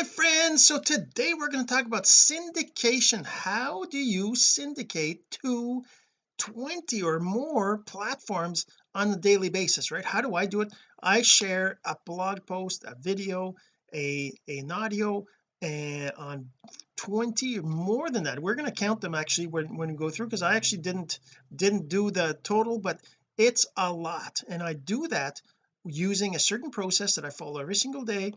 my friends so today we're going to talk about syndication. How do you syndicate to 20 or more platforms on a daily basis right? How do I do it? I share a blog post a video a an audio and on 20 or more than that. We're going to count them actually when, when we go through because I actually didn't didn't do the total but it's a lot. And I do that using a certain process that I follow every single day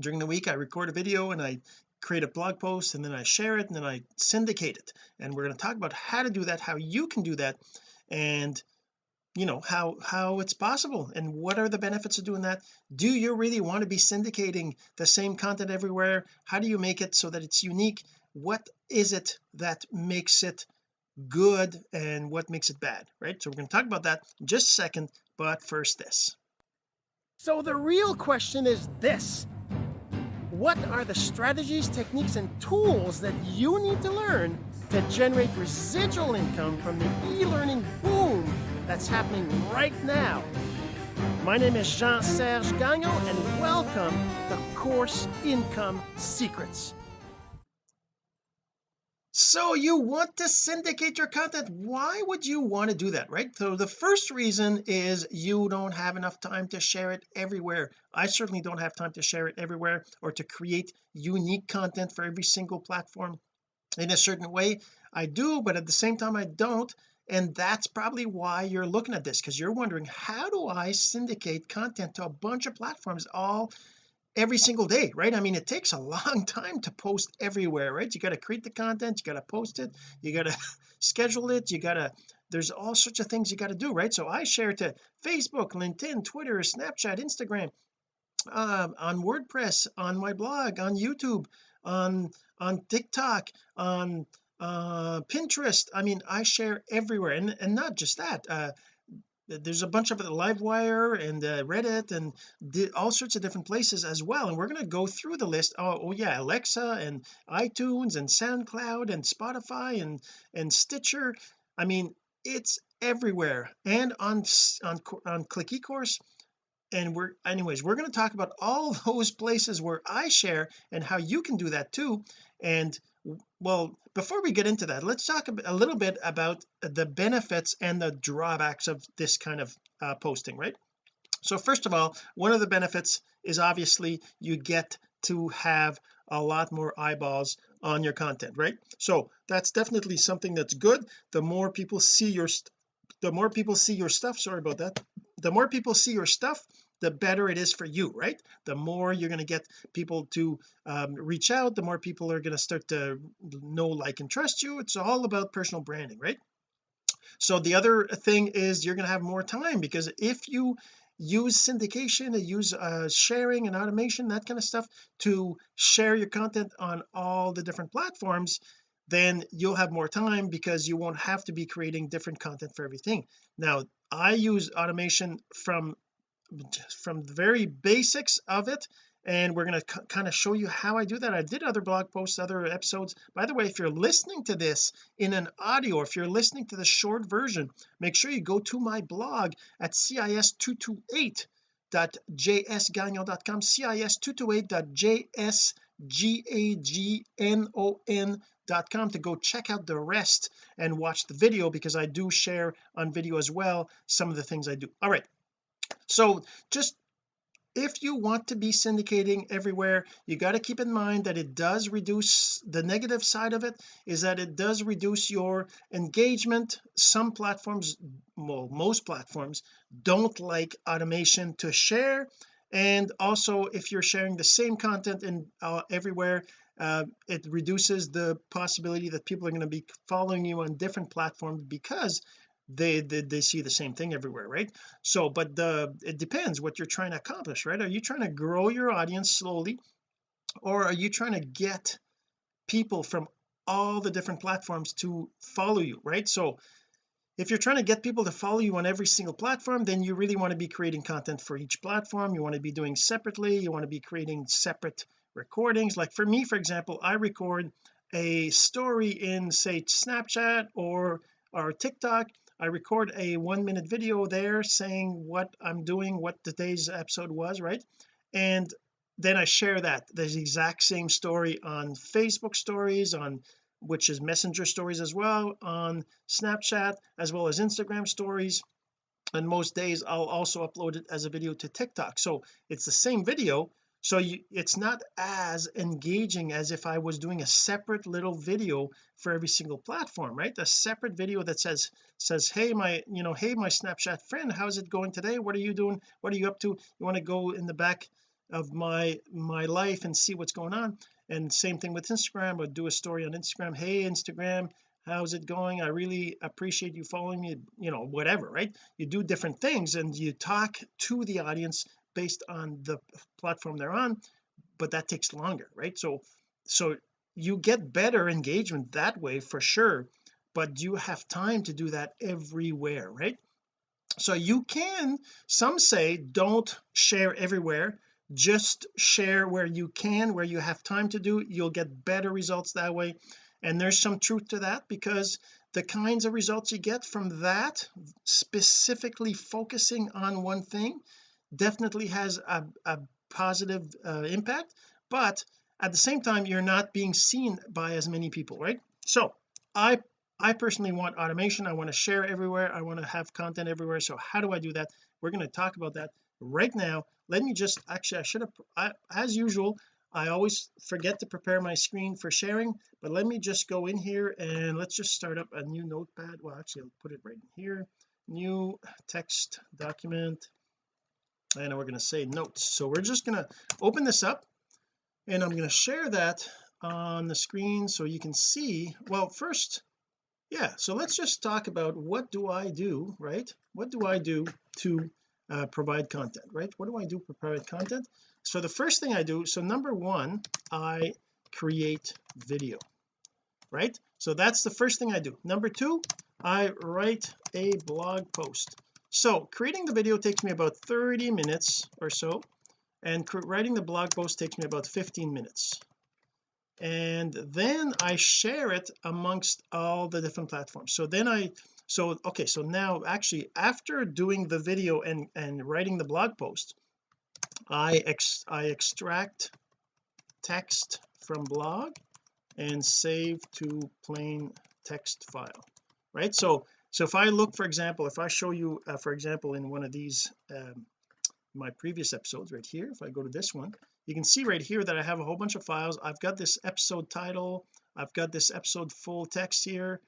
during the week I record a video and I create a blog post and then I share it and then I syndicate it. And we're going to talk about how to do that how you can do that and you know how how it's possible and what are the benefits of doing that. Do you really want to be syndicating the same content everywhere? How do you make it so that it's unique? What is it that makes it good and what makes it bad right? So we're going to talk about that just a second but first this. So the real question is this what are the strategies, techniques, and tools that you need to learn to generate residual income from the e-learning boom that's happening right now? My name is Jean-Serge Gagnon, and welcome to Course Income Secrets so you want to syndicate your content? Why would you want to do that right? So the first reason is you don't have enough time to share it everywhere. I certainly don't have time to share it everywhere or to create unique content for every single platform in a certain way. I do but at the same time I don't. And that's probably why you're looking at this because you're wondering how do I syndicate content to a bunch of platforms all every single day right? I mean it takes a long time to post everywhere right? You got to create the content you got to post it you got to schedule it you got to there's all sorts of things you got to do right? So I share to Facebook LinkedIn Twitter Snapchat Instagram uh, on WordPress on my blog on YouTube on on TikTok on uh Pinterest. I mean I share everywhere. And and not just that uh there's a bunch of it livewire and uh, reddit and all sorts of different places as well and we're going to go through the list. Oh, oh, yeah alexa and itunes and soundcloud and spotify and and stitcher. I mean it's everywhere and on on on click ecourse. And we're anyways we're going to talk about all those places where I share and how you can do that too. And well before we get into that let's talk a little bit about the benefits and the drawbacks of this kind of uh, posting right? So first of all one of the benefits is obviously you get to have a lot more eyeballs on your content right? So that's definitely something that's good. The more people see your the more people see your stuff sorry about that the more people see your stuff the better it is for you right? The more you're going to get people to um, reach out the more people are going to start to know like and trust you. It's all about personal branding right? So the other thing is you're going to have more time because if you use syndication use uh, sharing and automation that kind of stuff to share your content on all the different platforms then you'll have more time because you won't have to be creating different content for everything. Now I use automation from from the very basics of it and we're going to kind of show you how I do that. I did other blog posts other episodes. By the way if you're listening to this in an audio if you're listening to the short version make sure you go to my blog at cis228.jsgagnon.com cis228.jsgagnon.com to go check out the rest and watch the video because I do share on video as well some of the things I do. All right so just if you want to be syndicating everywhere you got to keep in mind that it does reduce the negative side of it is that it does reduce your engagement. Some platforms well most platforms don't like automation to share. And also if you're sharing the same content in uh, everywhere uh, it reduces the possibility that people are going to be following you on different platforms because they, they they see the same thing everywhere right? So but the it depends what you're trying to accomplish right? Are you trying to grow your audience slowly or are you trying to get people from all the different platforms to follow you right? So if you're trying to get people to follow you on every single platform then you really want to be creating content for each platform. You want to be doing separately. You want to be creating separate recordings. Like for me for example I record a story in say Snapchat or or TikTok I record a one minute video there saying what I'm doing what today's episode was right? And then I share that the exact same story on Facebook stories on which is messenger stories as well on Snapchat as well as Instagram stories. And most days I'll also upload it as a video to TikTok. So it's the same video so you it's not as engaging as if I was doing a separate little video for every single platform right? A separate video that says says hey my you know hey my Snapchat friend how's it going today? What are you doing? What are you up to? You want to go in the back of my my life and see what's going on? And same thing with Instagram I'd do a story on Instagram hey Instagram how's it going? I really appreciate you following me you know whatever right? You do different things and you talk to the audience based on the platform they're on but that takes longer right? So so you get better engagement that way for sure but you have time to do that everywhere right? So you can some say don't share everywhere just share where you can where you have time to do you'll get better results that way. And there's some truth to that because the kinds of results you get from that specifically focusing on one thing definitely has a, a positive uh, impact but at the same time you're not being seen by as many people right? So I I personally want automation. I want to share everywhere. I want to have content everywhere. So how do I do that? We're going to talk about that right now. Let me just actually I should have I, as usual I always forget to prepare my screen for sharing but let me just go in here and let's just start up a new notepad. Well actually I'll put it right in here. New text document and we're going to say notes. So we're just going to open this up and I'm going to share that on the screen so you can see. Well first yeah so let's just talk about what do I do right? What do I do to uh, provide content right? What do I do to provide content? So the first thing I do so number one I create video right? So that's the first thing I do. Number two I write a blog post so creating the video takes me about 30 minutes or so and writing the blog post takes me about 15 minutes. And then I share it amongst all the different platforms. So then I so okay so now actually after doing the video and and writing the blog post I ex I extract text from blog and save to plain text file right? So so if I look for example if I show you uh, for example in one of these um, my previous episodes right here if I go to this one you can see right here that I have a whole bunch of files. I've got this episode title. I've got this episode full text here.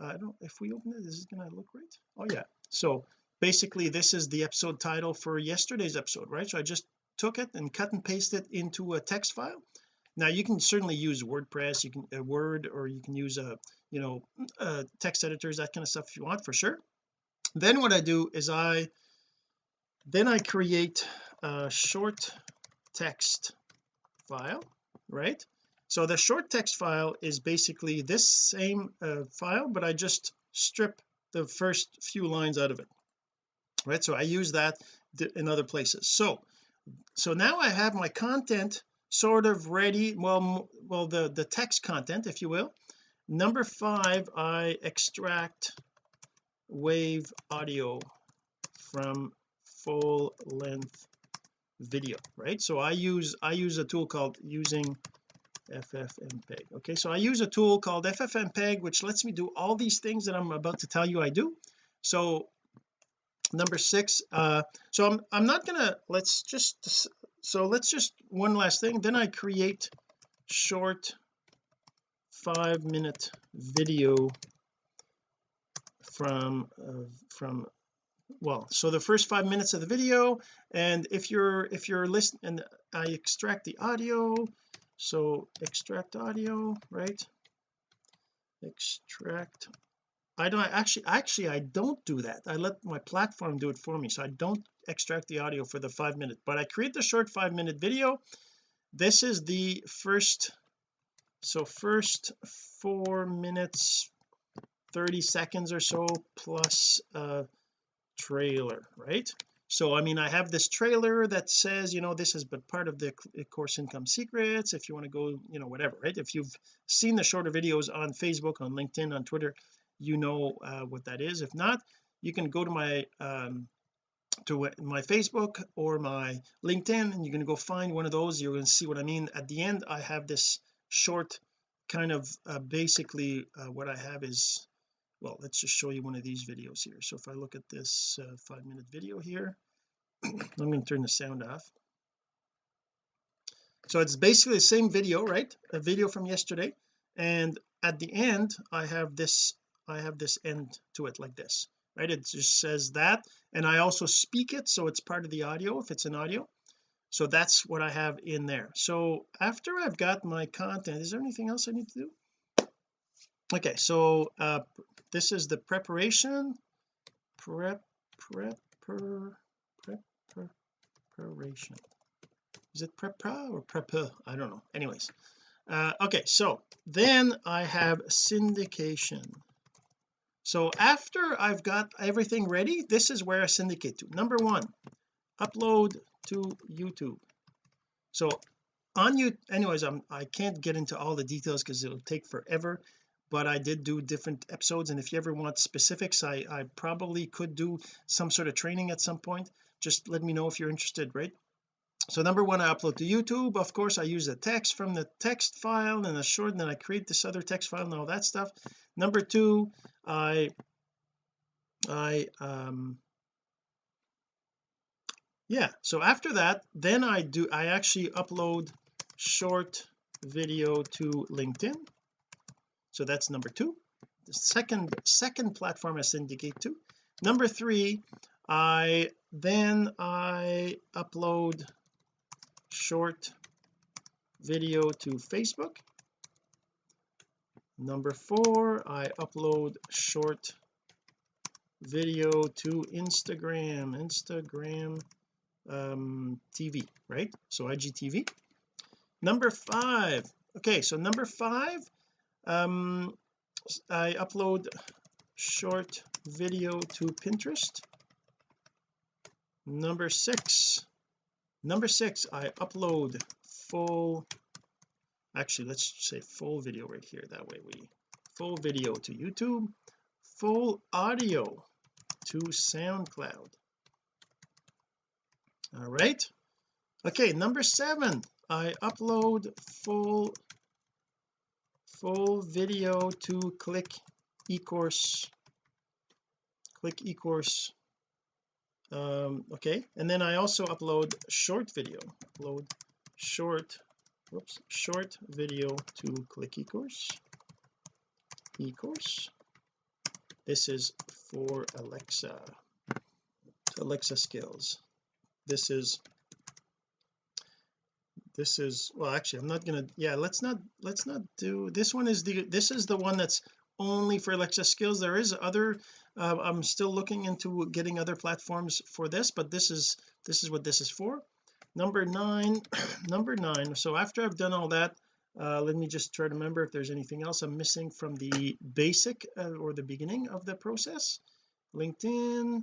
Uh, I don't if we open it is it gonna look right? Oh yeah. So basically this is the episode title for yesterday's episode right? So I just took it and cut and pasted it into a text file. Now you can certainly use WordPress you can a Word or you can use a you know uh, text editors that kind of stuff if you want for sure. Then what I do is I then I create a short text file right? So the short text file is basically this same uh, file but I just strip the first few lines out of it right? So I use that in other places. So so now I have my content sort of ready well well the the text content if you will number five I extract wave audio from full length video right? So I use I use a tool called using ffmpeg okay so I use a tool called ffmpeg which lets me do all these things that I'm about to tell you I do. So number six uh so I'm I'm not gonna let's just so let's just one last thing. Then I create short five minute video from uh, from well so the first five minutes of the video and if you're if you're listening and I extract the audio so extract audio right? Extract I don't actually actually I don't do that. I let my platform do it for me so I don't extract the audio for the five minute but I create the short five minute video. This is the first so first four minutes 30 seconds or so plus a trailer right? So I mean I have this trailer that says you know this is but part of the course income secrets if you want to go you know whatever right? If you've seen the shorter videos on Facebook on LinkedIn on Twitter you know uh, what that is. If not you can go to my um to my Facebook or my LinkedIn and you're going to go find one of those. You're going to see what I mean. At the end I have this short kind of uh, basically uh, what I have is well let's just show you one of these videos here. So if I look at this uh, five minute video here I'm going to turn the sound off. So it's basically the same video right? A video from yesterday. And at the end I have this I have this end to it like this right? It just says that. And I also speak it so it's part of the audio if it's an audio so that's what I have in there. So after I've got my content is there anything else I need to do? Okay so uh this is the preparation. Prep prep per, prep preparation. Is it prepra or prep I don't know. Anyways uh okay so then I have syndication. So after I've got everything ready this is where I syndicate to. Number one upload to YouTube. So on you anyways I'm I can't get into all the details because it'll take forever but I did do different episodes and if you ever want specifics I I probably could do some sort of training at some point. Just let me know if you're interested right? So number one I upload to YouTube. Of course I use the text from the text file and a short and then I create this other text file and all that stuff. Number two I I um yeah so after that then I do I actually upload short video to LinkedIn. So that's number two. The second second platform I syndicate to. Number three I then I upload short video to Facebook. Number four I upload short video to Instagram. Instagram um TV right? So IGTV number five. Okay so number five um I upload short video to Pinterest. Number six. Number six I upload full actually let's say full video right here. That way we full video to YouTube full audio to SoundCloud all right. Okay number seven. I upload full full video to click ecourse. Click ecourse. Um okay and then I also upload short video. Upload short whoops short video to click ecourse. ecourse. This is for Alexa. Alexa skills this is this is well actually I'm not gonna yeah let's not let's not do this one is the this is the one that's only for Alexa skills. There is other uh, I'm still looking into getting other platforms for this but this is this is what this is for. Number nine number nine so after I've done all that uh, let me just try to remember if there's anything else I'm missing from the basic uh, or the beginning of the process. LinkedIn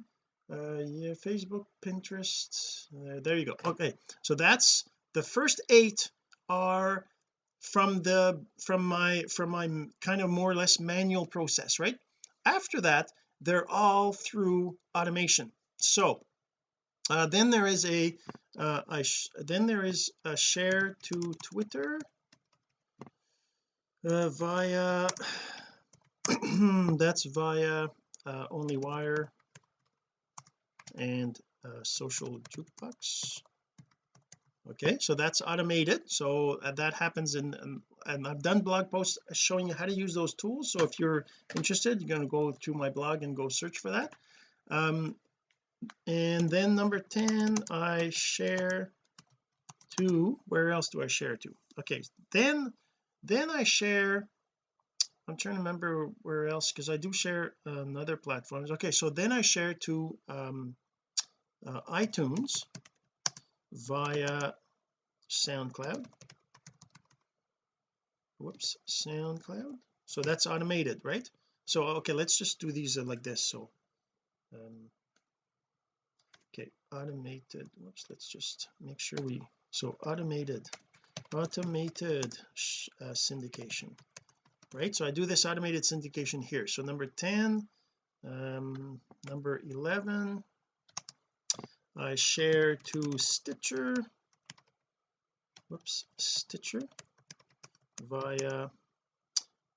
yeah Facebook Pinterest uh, there you go. Okay so that's the first eight are from the from my from my kind of more or less manual process right? After that they're all through automation. So uh, then there is a uh, I then there is a share to Twitter uh, via that's via uh, OnlyWire and uh, social jukebox. Okay so that's automated. So uh, that happens in, in and I've done blog posts showing you how to use those tools. So if you're interested you're going to go to my blog and go search for that. Um and then number 10 I share to where else do I share to? Okay then then I share I'm trying to remember where else because I do share on other platforms. Okay so then I share to um uh, iTunes via SoundCloud. Whoops SoundCloud. So that's automated right? So okay let's just do these uh, like this so um okay automated. Whoops let's just make sure we so automated automated uh, syndication right so I do this automated syndication here. So number 10 um number 11 I share to Stitcher. Whoops Stitcher via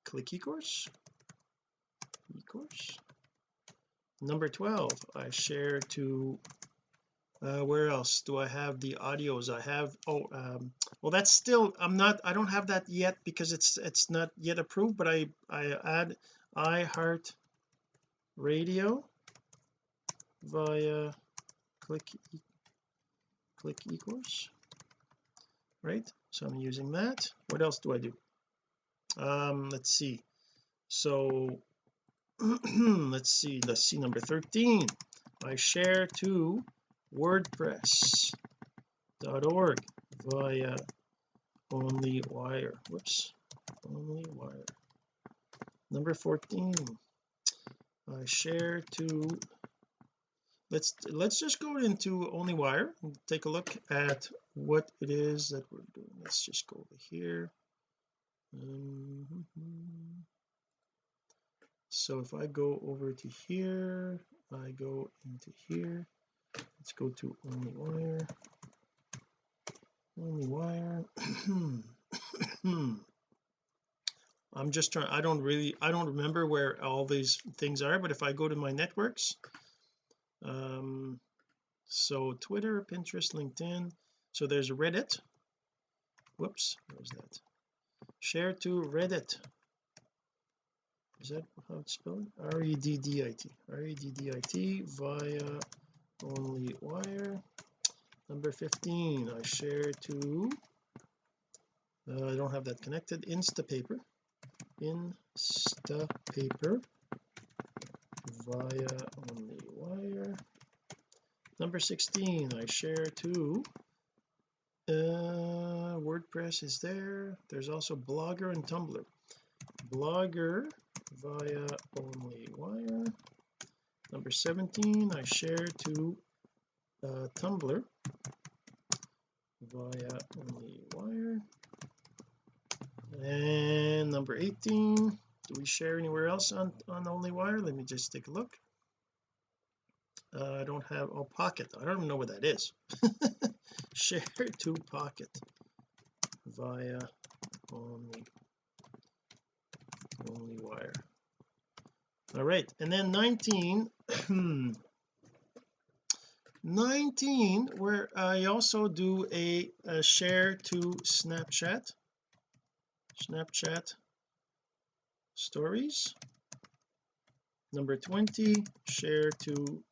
click eCourse. eCourse. Number 12 I share to uh, where else do I have the audios? I have oh um, well that's still I'm not I don't have that yet because it's it's not yet approved but I I add iHeart radio via click click eCourse right? So I'm using that. What else do I do? Um let's see. So let's see let's see number 13 I share to wordpress.org via OnlyWire. Whoops OnlyWire. Number 14 I share to let's let's just go into OnlyWire and take a look at what it is that we're doing. Let's just go over here. Mm -hmm. so if I go over to here I go into here let's go to OnlyWire. Only wire. I'm just trying I don't really I don't remember where all these things are but if I go to my networks um so Twitter Pinterest LinkedIn so there's Reddit. Whoops where's that? Share to Reddit. Is that how it's spelled? R-E-D-D-I-T R-E-D-D-I-T via OnlyWire. Number 15 I share to uh, I don't have that connected. Instapaper. Instapaper. Via only wire. Number 16 I share to uh, WordPress is there. There's also Blogger and Tumblr. Blogger via OnlyWire number 17 I share to uh, Tumblr via only wire. And number 18 do we share anywhere else on on OnlyWire let me just take a look. Uh, I don't have oh pocket. I don't even know what that is. Share to pocket via only OnlyWire all right. And then 19 19 where I also do a, a share to Snapchat. Snapchat stories. Number 20 share to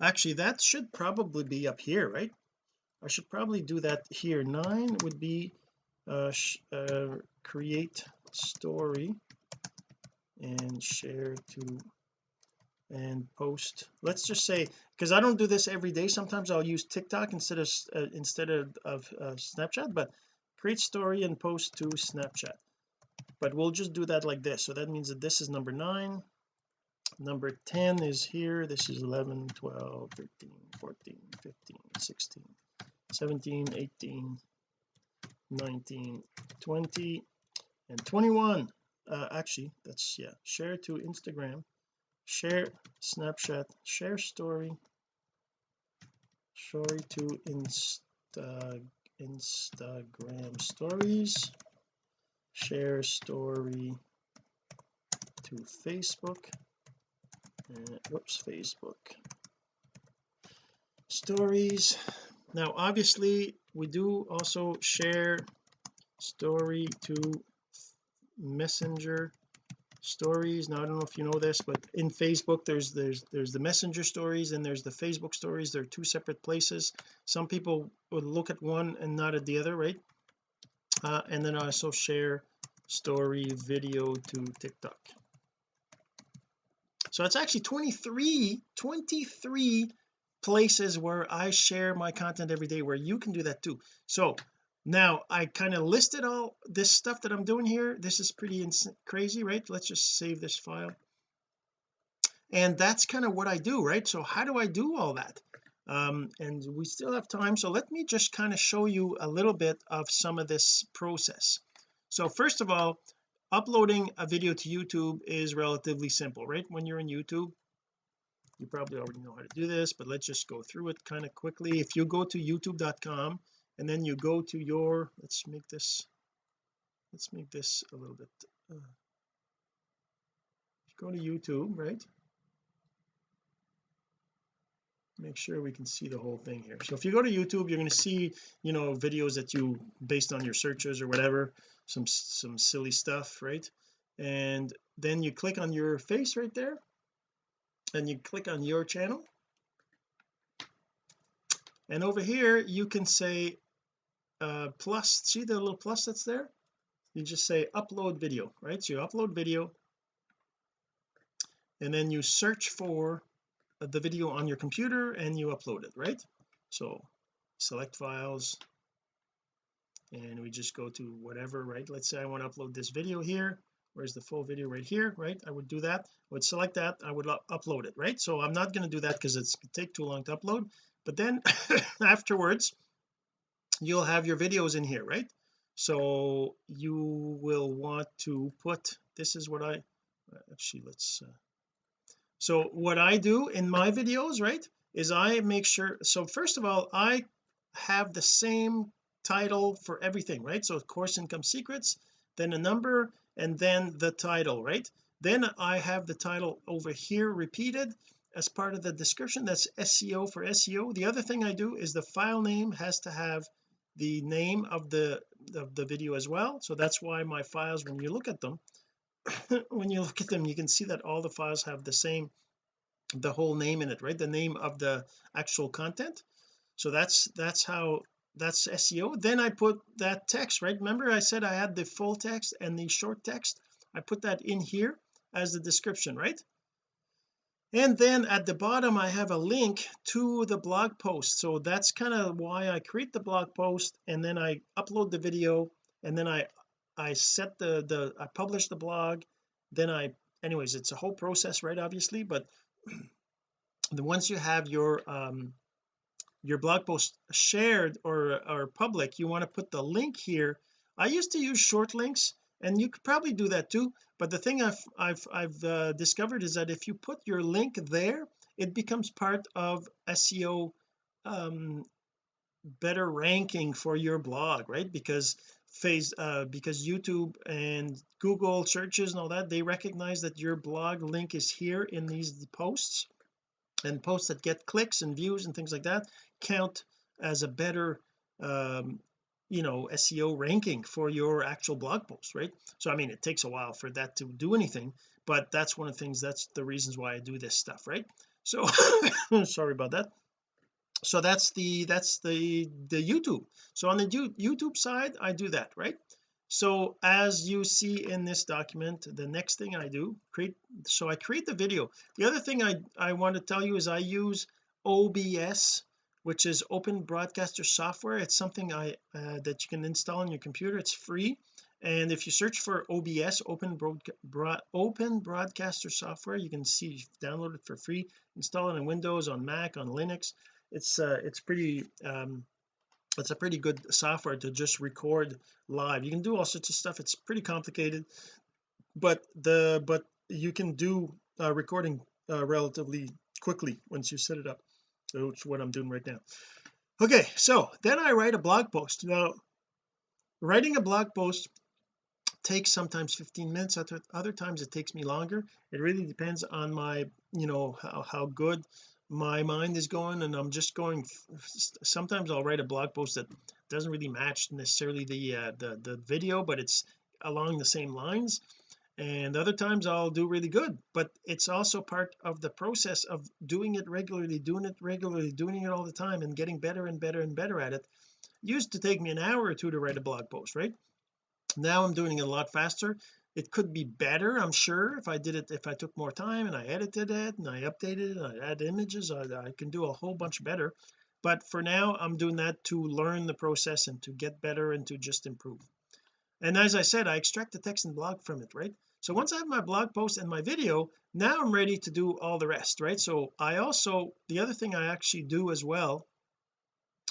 actually that should probably be up here right? I should probably do that here. Nine would be uh, uh create story and share to and post. Let's just say because I don't do this every day. Sometimes I'll use TikTok instead of uh, instead of, of uh, Snapchat but create story and post to Snapchat. But we'll just do that like this. So that means that this is number nine. Number 10 is here. This is 11 12 13 14 15 16 17 18 19 20 and 21 uh, actually that's yeah share to Instagram share Snapchat share story story to Insta Instagram stories share story to Facebook and whoops Facebook stories. Now obviously we do also share story to messenger stories. Now I don't know if you know this but in Facebook there's there's there's the messenger stories and there's the Facebook stories. They're two separate places. Some people would look at one and not at the other right? Uh, and then I also share story video to TikTok. So it's actually 23 23 places where I share my content every day where you can do that too. So now I kind of listed all this stuff that I'm doing here. This is pretty crazy right? Let's just save this file. And that's kind of what I do right? So how do I do all that? Um and we still have time so let me just kind of show you a little bit of some of this process. So first of all uploading a video to YouTube is relatively simple right? When you're in YouTube you probably already know how to do this but let's just go through it kind of quickly. If you go to youtube.com and then you go to your let's make this let's make this a little bit uh, go to YouTube right? Make sure we can see the whole thing here. So if you go to YouTube you're going to see you know videos that you based on your searches or whatever some some silly stuff right? And then you click on your face right there and you click on your channel. And over here you can say uh plus see the little plus that's there? You just say upload video right? So you upload video and then you search for the video on your computer and you upload it right? So select files and we just go to whatever right? Let's say I want to upload this video here. Where's the full video? Right here right? I would do that. I would select that. I would upload it right? So I'm not going to do that because it's take too long to upload. But then afterwards you'll have your videos in here right? So you will want to put this is what I actually let's uh, so what I do in my videos right is I make sure so first of all I have the same title for everything right? So course income secrets then a number and then the title right? Then I have the title over here repeated as part of the description. That's SEO for SEO the other thing I do is the file name has to have the name of the of the video as well. So that's why my files when you look at them when you look at them you can see that all the files have the same the whole name in it right? The name of the actual content. So that's that's how that's SEO then I put that text right? Remember I said I had the full text and the short text? I put that in here as the description right and then at the bottom I have a link to the blog post. So that's kind of why I create the blog post and then I upload the video and then I I set the the I publish the blog. Then I anyways it's a whole process right obviously but the once you have your um your blog post shared or or public you want to put the link here. I used to use short links and you could probably do that too but the thing I've I've I've uh, discovered is that if you put your link there it becomes part of SEO um better ranking for your blog right? Because phase uh because YouTube and Google searches and all that they recognize that your blog link is here in these posts. And posts that get clicks and views and things like that count as a better um you know SEO ranking for your actual blog post right? So I mean it takes a while for that to do anything but that's one of the things that's the reasons why I do this stuff right? So sorry about that. So that's the that's the the YouTube. So on the YouTube side I do that right? So as you see in this document the next thing I do create so I create the video. The other thing I I want to tell you is I use OBS which is open broadcaster software. It's something I uh, that you can install on your computer. It's free. And if you search for OBS open open broadcaster software you can see download it for free install it on Windows on Mac on Linux. It's uh it's pretty um it's a pretty good software to just record live. You can do all sorts of stuff. It's pretty complicated but the but you can do uh, recording uh, relatively quickly once you set it up it's what I'm doing right now. Okay so then I write a blog post. Now writing a blog post takes sometimes 15 minutes other, other times it takes me longer. It really depends on my you know how, how good my mind is going and I'm just going sometimes I'll write a blog post that doesn't really match necessarily the uh, the the video but it's along the same lines and other times I'll do really good but it's also part of the process of doing it regularly doing it regularly doing it all the time and getting better and better and better at it, it used to take me an hour or two to write a blog post right? Now I'm doing it a lot faster. It could be better I'm sure if I did it if I took more time and I edited it and I updated it and I add images I, I can do a whole bunch better. But for now I'm doing that to learn the process and to get better and to just improve. And as I said I extract the text and blog from it right so once I have my blog post and my video now I'm ready to do all the rest right? So I also the other thing I actually do as well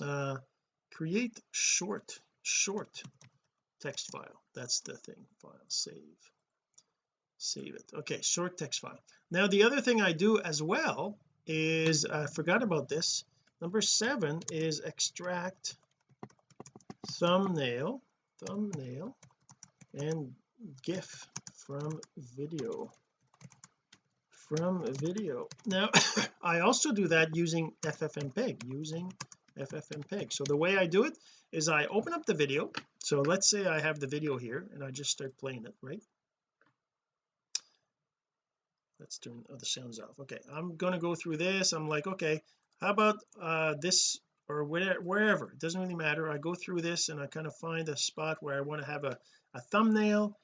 uh create short short text file. That's the thing. File save. Save it. Okay short text file. Now the other thing I do as well is I forgot about this. Number seven is extract thumbnail thumbnail and gif from video. From video. Now I also do that using ffmpeg using ffmpeg so the way I do it is I open up the video. So let's say I have the video here and I just start playing it right? Let's turn other sounds off. Okay I'm going to go through this. I'm like okay how about uh this or whatever wherever? It doesn't really matter. I go through this and I kind of find a spot where I want to have a, a thumbnail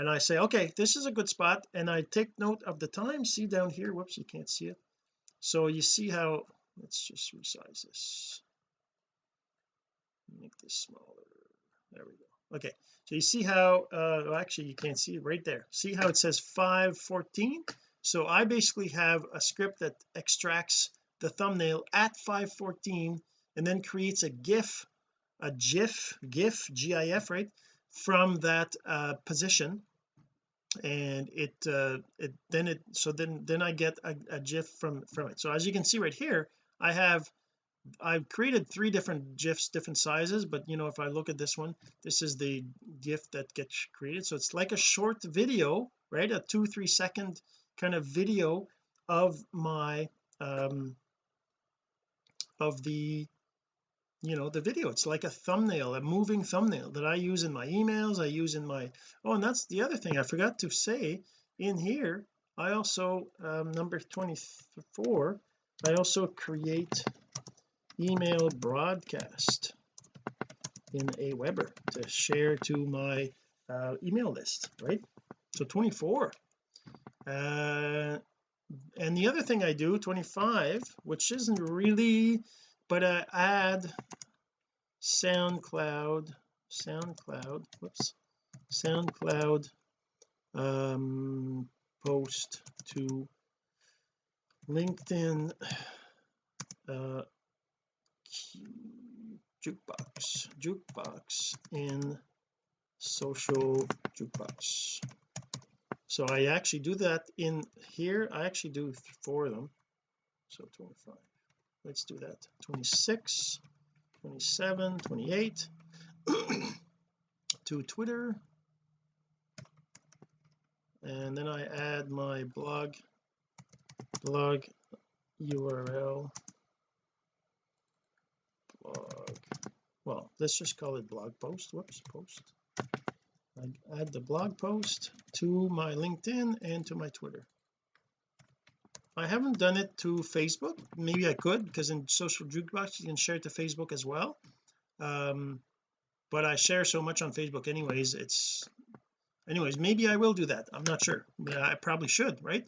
and I say okay this is a good spot and I take note of the time. See down here. Whoops you can't see it. So you see how let's just resize this. Make this smaller. There we go. Okay. So you see how uh well, actually you can't see it right there. See how it says 514 so I basically have a script that extracts the thumbnail at 514 and then creates a gif a gif gif gif right from that uh position and it uh it then it so then then I get a, a gif from from it. So as you can see right here I have I've created three different gifs different sizes but you know if I look at this one this is the gif that gets created. So it's like a short video right? A two three second kind of video of my um of the you know the video. It's like a thumbnail a moving thumbnail that I use in my emails I use in my oh and that's the other thing I forgot to say in here. I also um, number 24 I also create email broadcast in Aweber to share to my uh, email list right? So 24 uh and the other thing I do 25 which isn't really but I add SoundCloud SoundCloud whoops SoundCloud um post to LinkedIn uh jukebox jukebox in social jukebox. So I actually do that in here. I actually do four of them. So 25 let's do that. 26 27 28 to Twitter. And then I add my blog blog URL blog. Well let's just call it blog post. Whoops post. I add the blog post to my LinkedIn and to my Twitter I haven't done it to Facebook. Maybe I could because in social jukebox you can share it to Facebook as well. Um but I share so much on Facebook anyways it's anyways maybe I will do that. I'm not sure. I probably should right?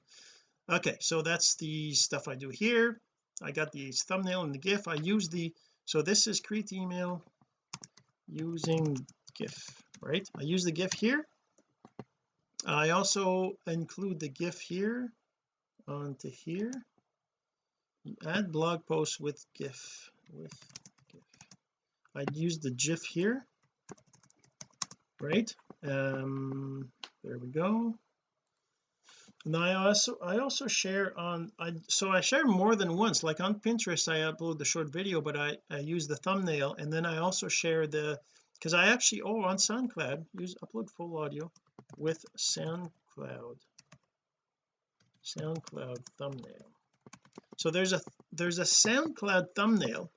Okay so that's the stuff I do here. I got the thumbnail and the GIF. I use the so this is create email using GIF right? I use the GIF here. I also include the GIF here onto here. Add blog post with GIF with GIF. I'd use the GIF here. Right um there we go. And I also I also share on I so I share more than once. Like on Pinterest I upload the short video but I I use the thumbnail and then I also share the because I actually oh on SoundCloud use upload full audio with SoundCloud SoundCloud thumbnail. So there's a there's a SoundCloud thumbnail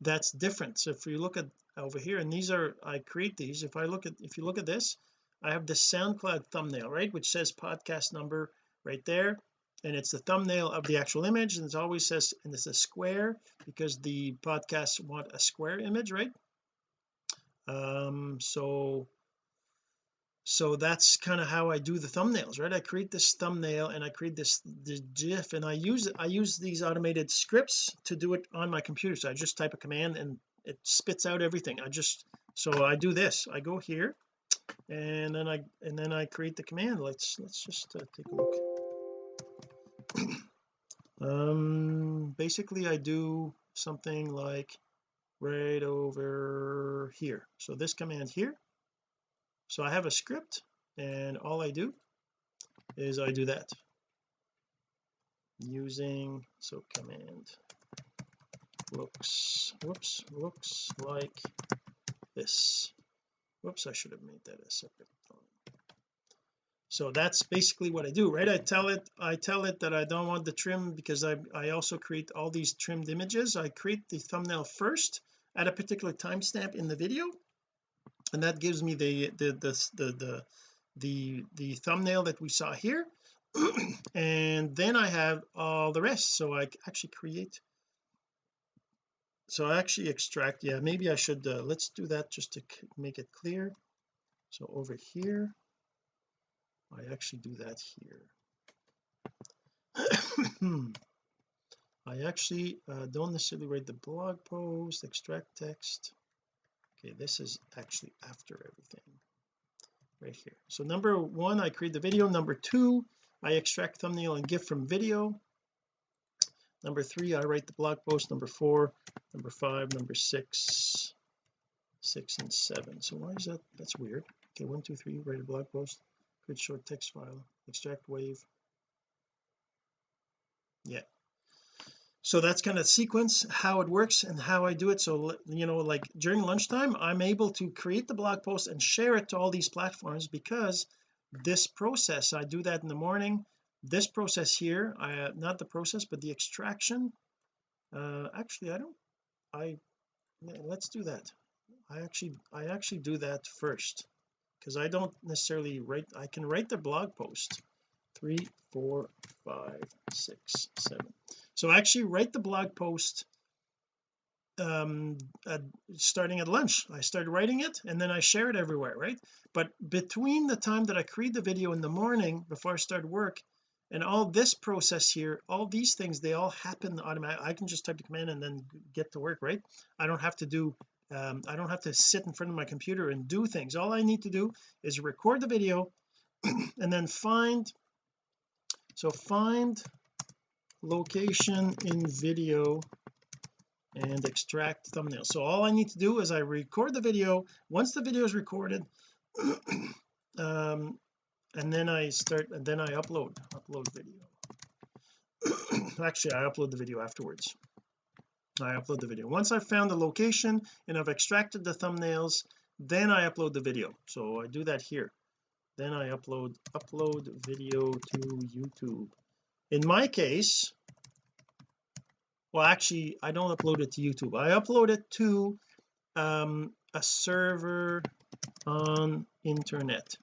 that's different. So if you look at over here and these are I create these if I look at if you look at this I have the SoundCloud thumbnail right which says podcast number right there. And it's the thumbnail of the actual image and it always says and it's a square because the podcasts want a square image right? Um so so that's kind of how I do the thumbnails right? I create this thumbnail and I create this the gif and I use I use these automated scripts to do it on my computer. So I just type a command and it spits out everything. I just so I do this. I go here and then I and then I create the command. Let's let's just uh, take a look. Um basically I do something like right over here. So this command here so I have a script and all I do is I do that. Using so command looks whoops looks like this. Whoops I should have made that a separate so that's basically what I do right? I tell it I tell it that I don't want the trim because I I also create all these trimmed images. I create the thumbnail first at a particular timestamp in the video and that gives me the the the the the the, the thumbnail that we saw here. And then I have all the rest. So I actually create. So I actually extract. Yeah maybe I should uh, let's do that just to make it clear. So over here I actually do that here. I actually uh, don't necessarily write the blog post extract text okay this is actually after everything. Right here. So number one I create the video. Number two I extract thumbnail and GIF from video. Number three I write the blog post. Number four number five number six six and seven. So why is that? That's weird. Okay one two three write a blog post create short text file extract wave. Yeah so that's kind of sequence how it works and how I do it. So you know like during lunchtime I'm able to create the blog post and share it to all these platforms because this process I do that in the morning. This process here I uh, not the process but the extraction uh actually I don't I let's do that. I actually I actually do that first because I don't necessarily write I can write the blog post three four five six seven. So I actually write the blog post um at, starting at lunch. I started writing it and then I share it everywhere right? But between the time that I create the video in the morning before I start work and all this process here all these things they all happen automatically I can just type the command and then get to work right? I don't have to do um, I don't have to sit in front of my computer and do things. All I need to do is record the video and then find so find location in video and extract thumbnail. So all I need to do is I record the video. Once the video is recorded um and then I start and then I upload upload video. Actually I upload the video afterwards. I upload the video. Once I've found the location and I've extracted the thumbnails then I upload the video. So I do that here then I upload upload video to YouTube. In my case well actually I don't upload it to YouTube. I upload it to um, a server on internet.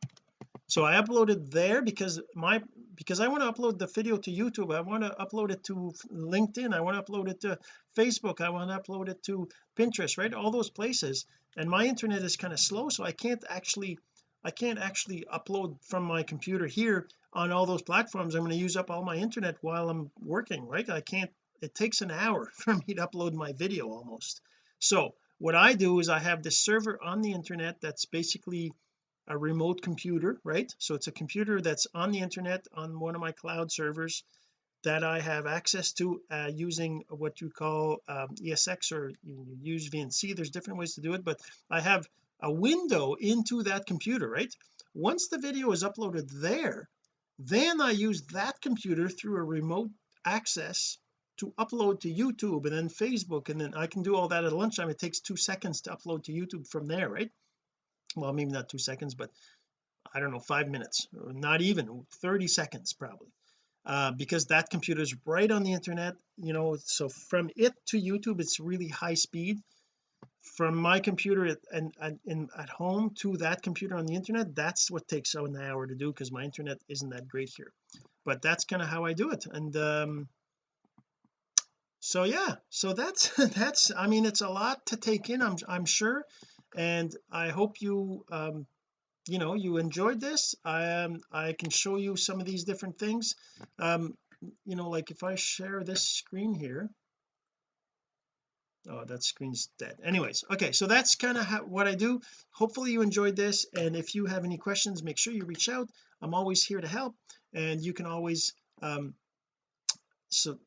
So I uploaded there because my because I want to upload the video to YouTube. I want to upload it to LinkedIn. I want to upload it to Facebook. I want to upload it to Pinterest right? All those places. And my internet is kind of slow so I can't actually I can't actually upload from my computer here on all those platforms. I'm going to use up all my internet while I'm working right? I can't it takes an hour for me to upload my video almost. So what I do is I have this server on the internet that's basically a remote computer right? So it's a computer that's on the internet on one of my cloud servers that I have access to uh, using what you call um, ESX or you use VNC there's different ways to do it but I have a window into that computer right? Once the video is uploaded there then I use that computer through a remote access to upload to YouTube and then Facebook and then I can do all that at lunchtime. It takes two seconds to upload to YouTube from there right? Well maybe not two seconds but I don't know five minutes not even 30 seconds probably. Uh, because that computer is right on the internet you know so from it to YouTube it's really high speed from my computer and, and in at home to that computer on the internet that's what takes an hour to do because my internet isn't that great here. But that's kind of how I do it and um so yeah so that's that's I mean it's a lot to take in I'm I'm sure and I hope you um you know you enjoyed this. I um I can show you some of these different things. Um you know like if I share this screen here oh that screen's dead. Anyways okay so that's kind of what I do. Hopefully you enjoyed this and if you have any questions make sure you reach out. I'm always here to help and you can always um so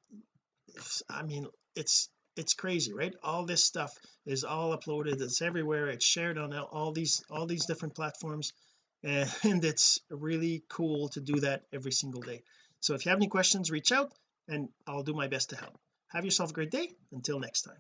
I mean it's it's crazy right? All this stuff is all uploaded it's everywhere it's shared on all these all these different platforms and it's really cool to do that every single day. So if you have any questions reach out and I'll do my best to help. Have yourself a great day. Until next time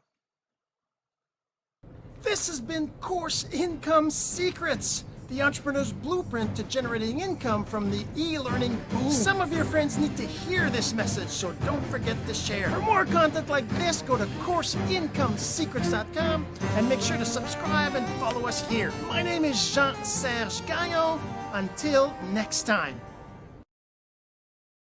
This has been Course Income Secrets, the entrepreneur's blueprint to generating income from the e-learning boom. Some of your friends need to hear this message, so don't forget to share. For more content like this, go to CourseIncomeSecrets.com and make sure to subscribe and follow us here. My name is Jean-Serge Gagnon. Until next time.